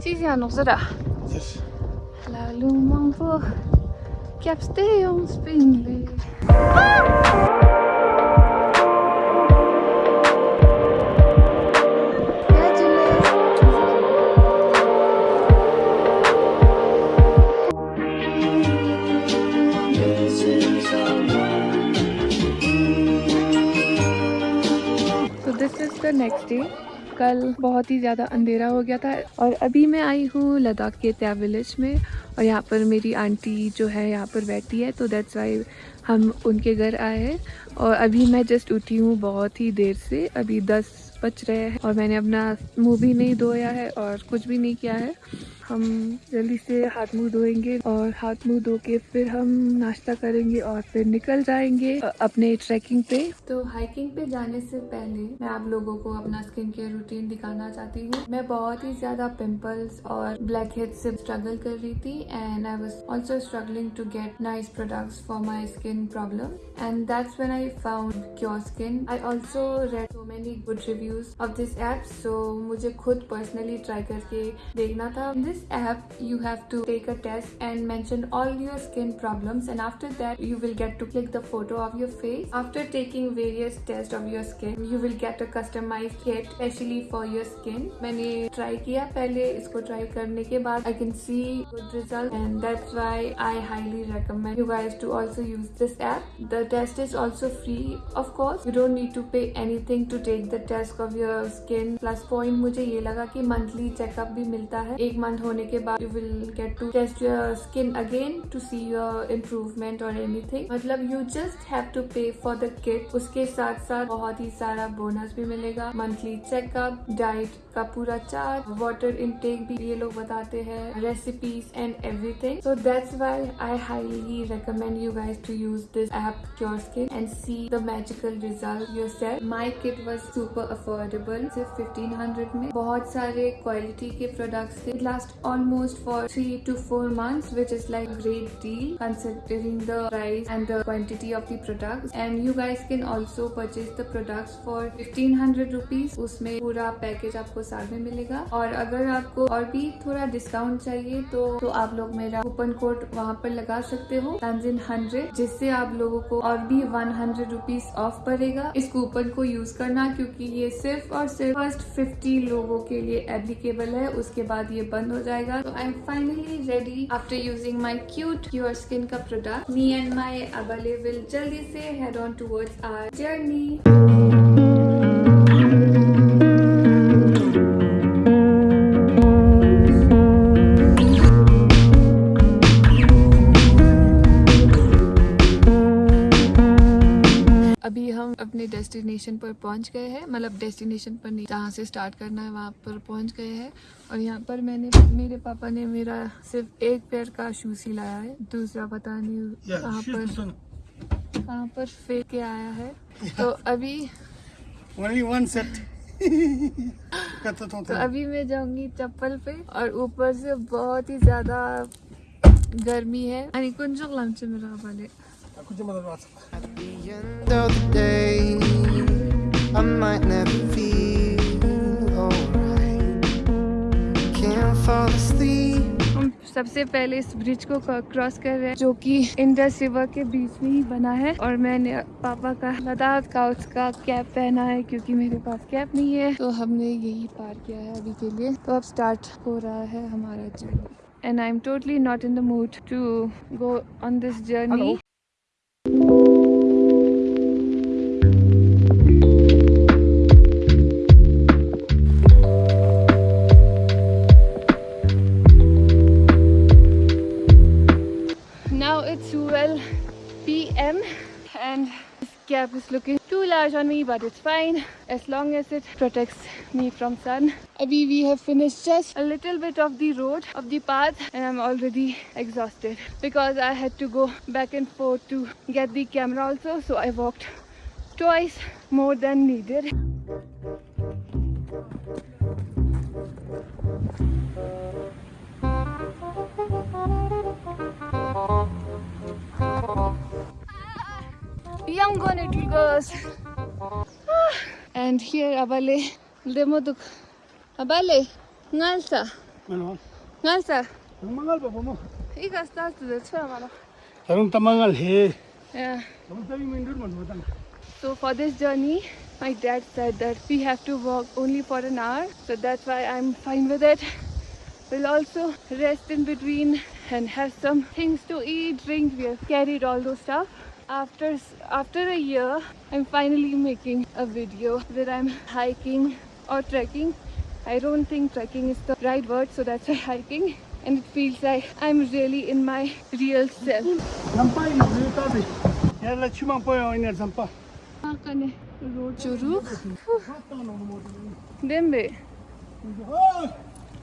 La voor So this is the next day. कल बहुत ही ज़्यादा अंधेरा हो गया था और अभी मैं आई हूँ लद्दाख के त्या विलेज में और यहाँ पर मेरी आंटी जो है यहाँ पर बैठी है तो दैट्स वाई हम उनके घर आए हैं और अभी मैं जस्ट उठी हूँ बहुत ही देर से अभी दस बज रहे हैं और मैंने अपना मुँह भी नहीं धोया है और कुछ भी नहीं किया है हम जल्दी से हाथ मुंह धोएंगे और हाथ मुंह धो के फिर हम नाश्ता करेंगे और फिर निकल जाएंगे अपने ट्रैकिंग पे तो हाइकिंग पे जाने से पहले मैं आप लोगों को अपना स्किन केयर रूटीन दिखाना चाहती हूँ मैं बहुत ही ज्यादा पिम्पल्स और ब्लैक हेड से स्ट्रगल कर रही थी and I was also struggling to get nice product for my skin problem and that's when I found Cure Skin I also read so many good reviews of this app so मुझे खुद personally try करके देखना था this this app you have to take a test and mention all your skin problems and after that you will get to click the photo of your face after taking various tests of your skin you will get a customized kit specially for your skin मैंने try किया पहले इसको try करने के बाद I can see good result and that's why I highly recommend you guys to also use this app the test is also free of course you don't need to pay anything to take the test of your skin plus point मुझे ये लगा कि monthly checkup भी मिलता है एक month होने के बाद you will get to test your skin again to see your improvement और एनीथिंग मतलब you just have to pay for the kit उसके साथ साथ बहुत ही सारा बोनस भी मिलेगा मंथली चेकअप डाइट का पूरा चार्ट वाटर इनटेक भी ये लोग बताते हैं recipes and everything so that's why I highly recommend you guys to use this app Cure Skin and see the magical result yourself my kit was super affordable सिर्फ fifteen hundred में बहुत सारे quality के products थे last almost for 3 to 4 months which is like great deal considering the price and the quantity of the products and you guys can also purchase the products for 1500 rupees उसमें पूरा package आपको साथ में मिलेगा और अगर आपको और भी थोड़ा डिस्काउंट चाहिए तो तो आप लोग मेरा कूपन कोड वहाँ पर लगा सकते हो तंजिन हंड्रेड जिससे आप लोगों को और भी वन हंड्रेड रुपीज ऑफ पड़ेगा इस कूपन को यूज करना क्योंकि ये सिर्फ और सिर्फ फर्स्ट फिफ्टी लोगों के लिए एप्लीकेबल है उसके बाद ये बंद हो जाएगा तो I am finally ready after using my Cure Skin का प्रोडक्ट मी एंड माई अबले विल जल्दी से head on towards our journey अपने डेस्टिनेशन पर पहुंच गए हैं मतलब डेस्टिनेशन पर नहीं जहाँ से स्टार्ट करना है वहाँ पर पहुंच गए हैं और यहाँ पर मैंने मेरे पापा ने मेरा सिर्फ एक पैर का शू सी लाया है दूसरा पता नहीं कहाँ तो पर कहाँ पर फेंक के आया है तो अभी ओनली वन सेट तो अभी मैं जाऊंगी चप्पल पे और ऊपर से बहुत ही ज्यादा गर्मी है आणि कोणच्या लांबचे मी राहिले end of the day, I might never feel alright. Can't fall asleep. हम सबसे पहले इस ब्रिज को क्रॉस कर रहे हैं जो कि इंडस रिवर के बीच में ही बना है और मैंने पापा का लद्दाख का उसका कैप पहना है क्योंकि मेरे पास कैप नहीं है तो हमने यही पार किया है अभी के लिए तो अब स्टार्ट हो रहा है हमारा journey and I am totally not in the mood to go on this journey cap is looking too large on me but it's fine as long as it protects me from sun. Abhi we have finished just a little bit of the road of the path and I'm already exhausted because I had to go back and forth to get the camera also so I walked twice more than needed. young on it goes. Ah, and here abale demoduk abale ngalsa ngalsa mangal baba mo iga start the chhara mano tarun tamangal he yeah so for this journey my dad said that we have to walk only for an hour so that's why i'm fine with it we'll also rest in between and have some things to eat drink we have carried all those stuff after after a year I'm finally making a video where I'm hiking or trekking I don't think trekking is the right word so that's why hiking and it feels like I'm really in my real self ah, Dembe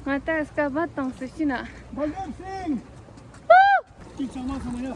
Mata iska batang sechina Balgan Singh Woo!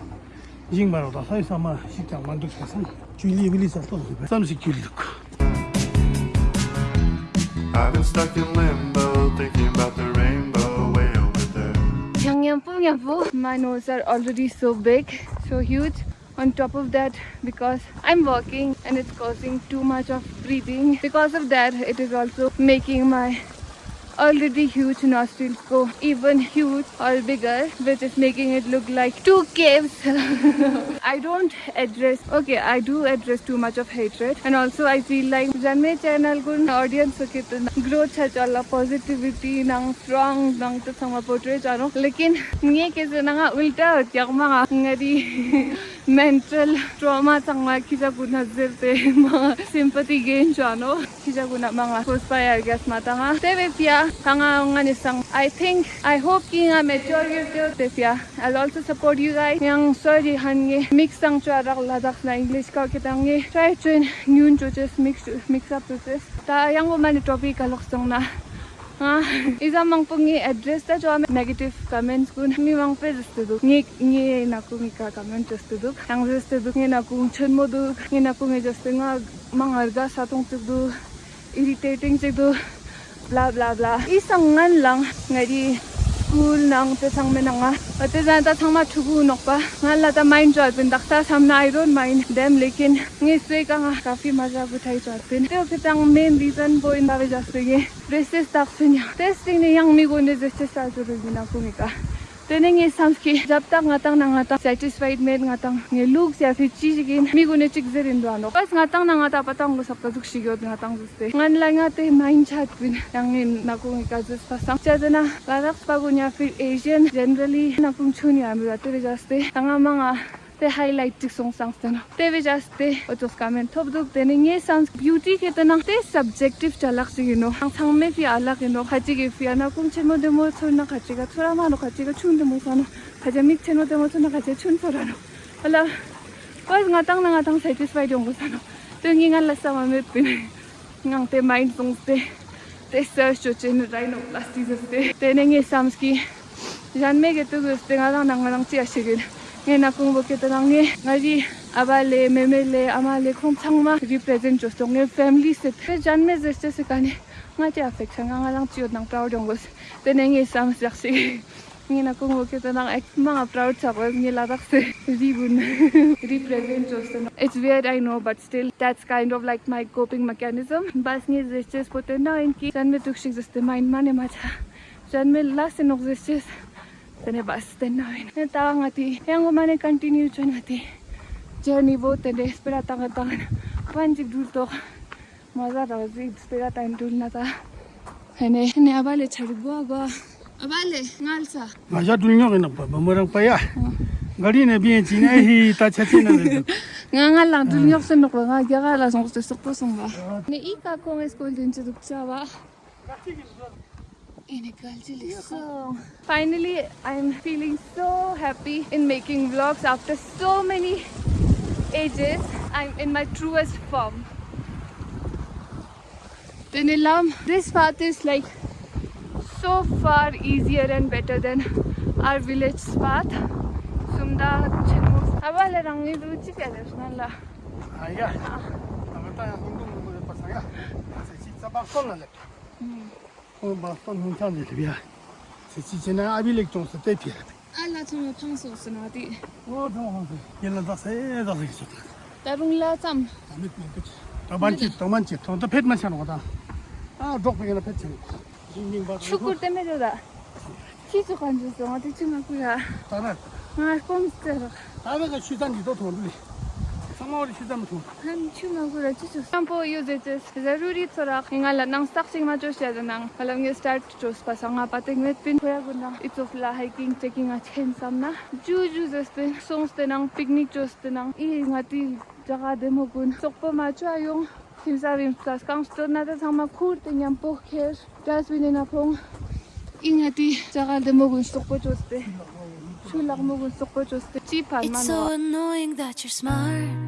I've been stuck in limbo thinking about the rainbow way over there. My nose are already so big, so huge. On top of that, because I'm walking and it's causing too much of breathing. Because of that, it is also making my already huge nostrils go even huge or bigger which is making it look like two caves I don't address okay I do address too much of hatred and also I feel like Janme channel kun audience ko kitna grow cha chala positivity nang strong nang to sama portray charo lekin nge ke nanga ulta tyagma ngari mental trauma sanga kisa guna zirte mga sympathy gain chano kisa guna mga hospaya gas matanga tebe pia hanga nga sang i think i hope ki nga me chor gyu te tesya i'll also support you guys yang sorry han ge mix sang chwa rak la dak na english ka ke tang ge try to new to just mix mix up to this ta yang wo man topic ka lok sang na Iza mang po nga negative comments ko na mi mang pe zistu duk. Nga nga na ko nga ka comment zistu duk. Yang zistu duk nga na ko nga chun mo duk. bla bla bla isang ngan lang ngari school nang pe sang men nga ate jan ta thang ma thugu nok pa ngal la ta mind job bin dakta sam na iron mind dem lekin ngi se ka nga kafi maja bu thai chat pin te ok tang main reason bo in ba ja se ge this is tough sin ya testing ni yang mi go ne je se sa ju bin na ku mi ka Tenengi samski japta nga tang na nga tang satisfied med nga tang nge luk siya si chi chi mi gune chik zirin duwa no. Pas nga tang na nga tang patang go sapta zuk shigyo nga tang zuste. Ngan la nga te main chat bin yang in na kung ika zus pasang. Chia zena pa gu nya fit Asian generally na ni chuni amira tiri jaste. Tanga manga ते highlight टिक सोंग सांग तना ते वे just ते ओतोस कामेन top दुक ते ने ये सांग ब्यूटी के तना ते सब्जेक्टिव चलक से यू नो हांग थांग मे फी अलग यू नो खाची के फी ना कुम छे मोदे मो छोन ना खाची का थोरा मानो खाची का छुन दे मो सानो खाजा मिक छे नो दे मो छोन ना खाची छुन थोरा नो हला कोइस ना तांग ना सेटिस्फाइड होंगो सानो ngang te mind te te search jo chen rhino plastic se te te nge samski jan me ge tu gus te nga nga nga chi a shigil ngay na kung bo kita lang ngay ngay aba le meme le ama le khong chang ma represent jo so ngay family se te jan me zeste se kane nga te affect nga nga lang chiot nang proud yong bus te ne ngay sam sak si ngay na kung bo ek ma nga proud sa ko ngay la dak se di bun represent jo so it's weird i know but still that's kind of like my coping mechanism bas ngay zeste se po te na in ki jan me tuk zeste mind ma ne ma cha jan me la se nog zeste se tene bas ten na ven ta nga ti yang mane continue chon nga ti journey bo ten espera ta nga ta nga pan ji to maza ra ji espera ta in na ta ene ne avale chari go go avale ngal sa ma ja dul nyo na pa bamorang pa ya ngali ne bien chi ne hi ta cha ti na nga nga lang dul nyo sen nok nga ga la son ko te to ba ne i ka ko es ko din chu duk cha ba finally I'm feeling so happy in making vlogs after so many ages. I'm in my truest form. The Nilam, this path is like so far easier and better than our village path. Sumda Awala rangi duchi kadash nalla. Aya. Amata hundu mungu pasaya. Sisi sabakon nalla. on va pas nous entendre le bien c'est si c'est un habit le ton c'était la la самаури шидам ту хан Kimsavim tas kurte nyam jaga de it's so annoying that you're smart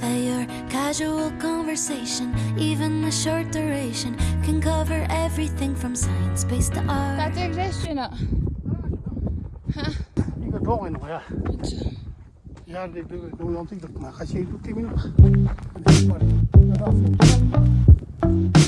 that your casual conversation, even a short duration, can cover everything from science-based to art. That's Huh? Tatil Krishna. going ko ano kaya? Yan, don't think that nakasiyay 15 minutes.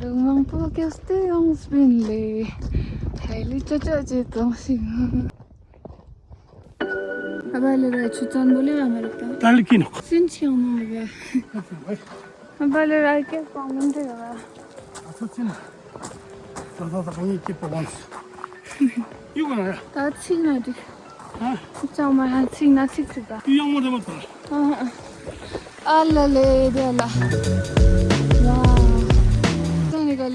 루망 포캐스트 영수빈리 헤일리 쪼쪼지 동생 아발레라 추천 볼래요 아메리카 달리키노 신치 없는 게 아발레라 이렇게 보면 돼요 아 좋지나 다다다 아? 진짜 엄마 다 치긴 하지 이 양모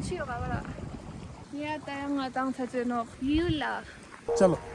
ཁས ཁས ཁས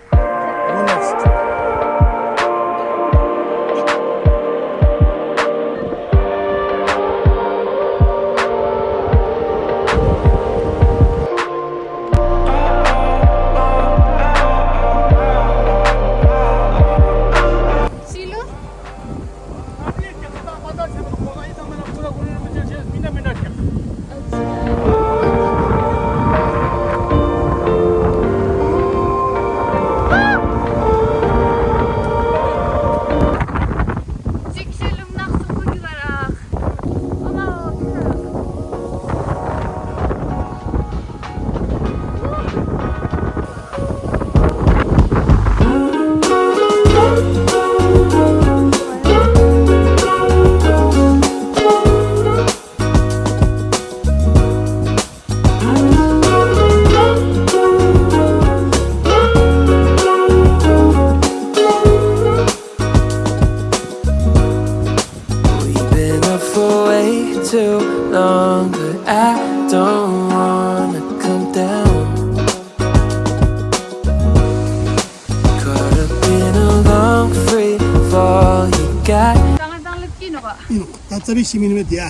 tsari shimin me dia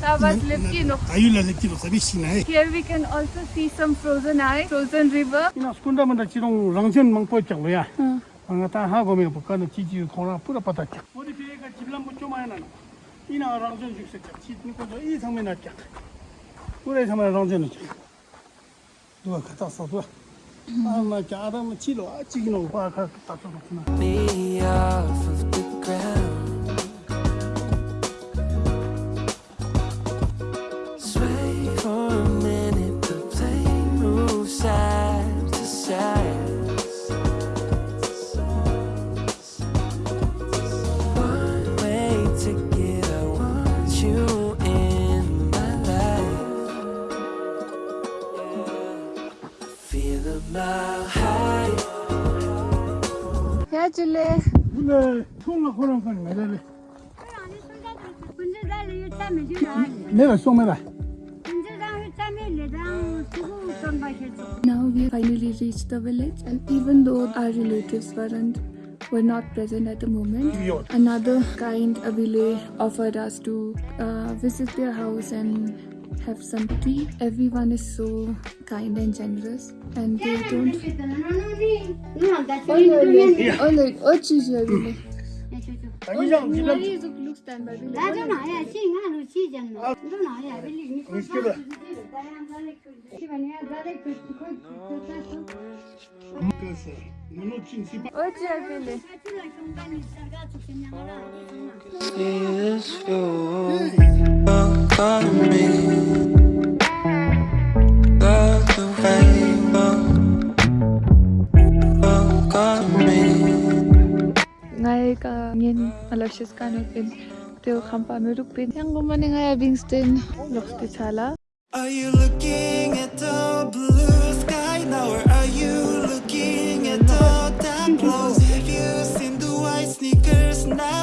ta bas lepki no ayu la here we can also see some frozen ice frozen river ina skunda manda chirong rangchen mangpo chak lo ya anga ta ha go me bu kan chi chi khona pura pata chak bodi pe ga chiblam bu chuma na ina rangchen juk se chak chi ni ko e e mm-hmm. i 근데 거니 매달래. Now we finally reached the village and even though our relatives weren't were not present at the moment. Another kind Abile offered us to uh, visit their house and have some tea everyone is so kind and generous and they don't no that's olay ochi jori Is your Alexis Teo Kampa Merupin yang gumaning ay Bingston Hospital. Are you looking at the blue sky now or are you looking at the tableaux? Have you seen the white sneakers now?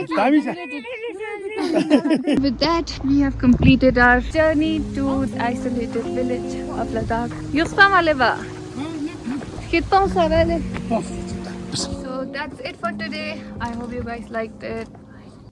With that, we have completed our journey to the isolated village of Ladakh. Yuspam Aleva. So that's it for today. I hope you guys liked it.